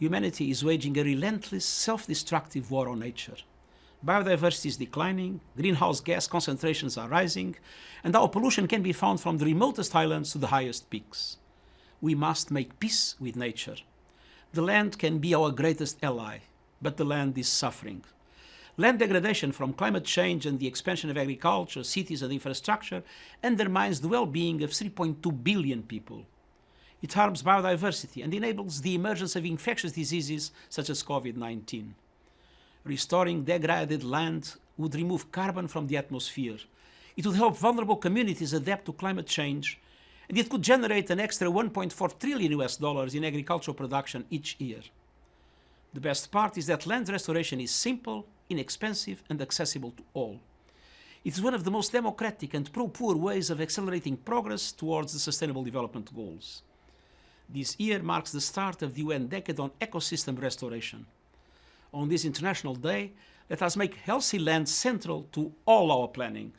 humanity is waging a relentless, self-destructive war on nature. Biodiversity is declining, greenhouse gas concentrations are rising, and our pollution can be found from the remotest islands to the highest peaks. We must make peace with nature. The land can be our greatest ally, but the land is suffering. Land degradation from climate change and the expansion of agriculture, cities and infrastructure undermines the well-being of 3.2 billion people. It harms biodiversity and enables the emergence of infectious diseases such as COVID-19. Restoring degraded land would remove carbon from the atmosphere. It would help vulnerable communities adapt to climate change, and it could generate an extra 1.4 trillion US dollars in agricultural production each year. The best part is that land restoration is simple, inexpensive and accessible to all. It is one of the most democratic and pro-poor ways of accelerating progress towards the Sustainable Development Goals. This year marks the start of the UN Decade on Ecosystem Restoration. On this International Day, let us make healthy land central to all our planning.